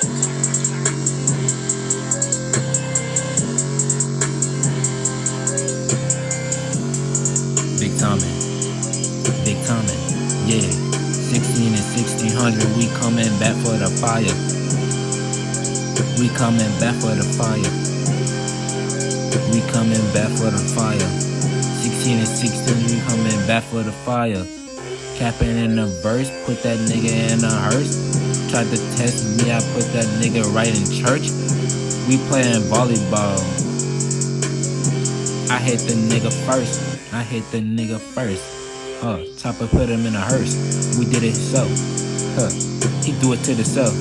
Big Tommy. Big Tommy. Yeah. 16 and 1600, we coming back for the fire. We coming back for the fire. We coming back for the fire. 16 and 16, we coming back for the fire. Capping in the verse, put that nigga in a hearse. Tried to test me, I put that nigga right in church. We playing volleyball. I hit the nigga first. I hit the nigga first. Huh, Chopper put him in a hearse. We did it so. Huh, he do it to the self.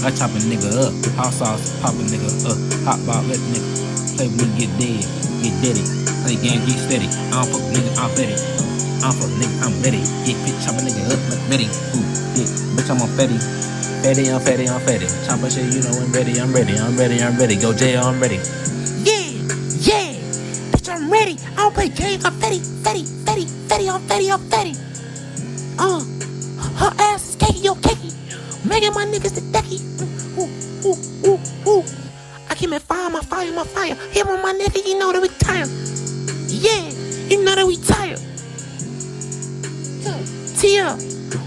I chop a nigga up. Hot sauce, pop a nigga up. Hot ball, let nigga play with me, get dead. Get dead. Play game, get steady. I don't fuck nigga, I'm ready. I don't fuck nigga, I'm ready. Get bitch, chop a nigga up, like ready. Ooh, yeah, bitch, I'm on Fetty. Fetty, I'm Fetty, I'm Fetty. Chop a shit, you know I'm ready, I'm ready, I'm ready, I'm ready. Go jail, I'm ready. Yeah, yeah. Bitch, I'm ready. I don't play games. I'm Fetty, Fetty, Fetty, Fetty, I'm Fetty, I'm Fetty. Uh, her ass is cakey, yo, cakey. Making my niggas the decky. Ooh, ooh, ooh, ooh. I keep my fire, my fire, my fire. Here with my nigga, you know that we tired. Yeah, you know that we tired. Tia,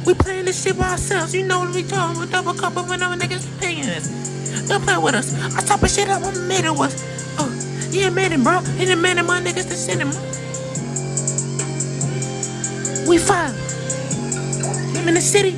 we playing this shit by ourselves. You know what we talking. We double cup of when our niggas paying us. Don't play with us. I top of shit up. I made it was. Oh, uh, yeah, made it, bro. And the man of my niggas to send him. We fire. I'm in the city.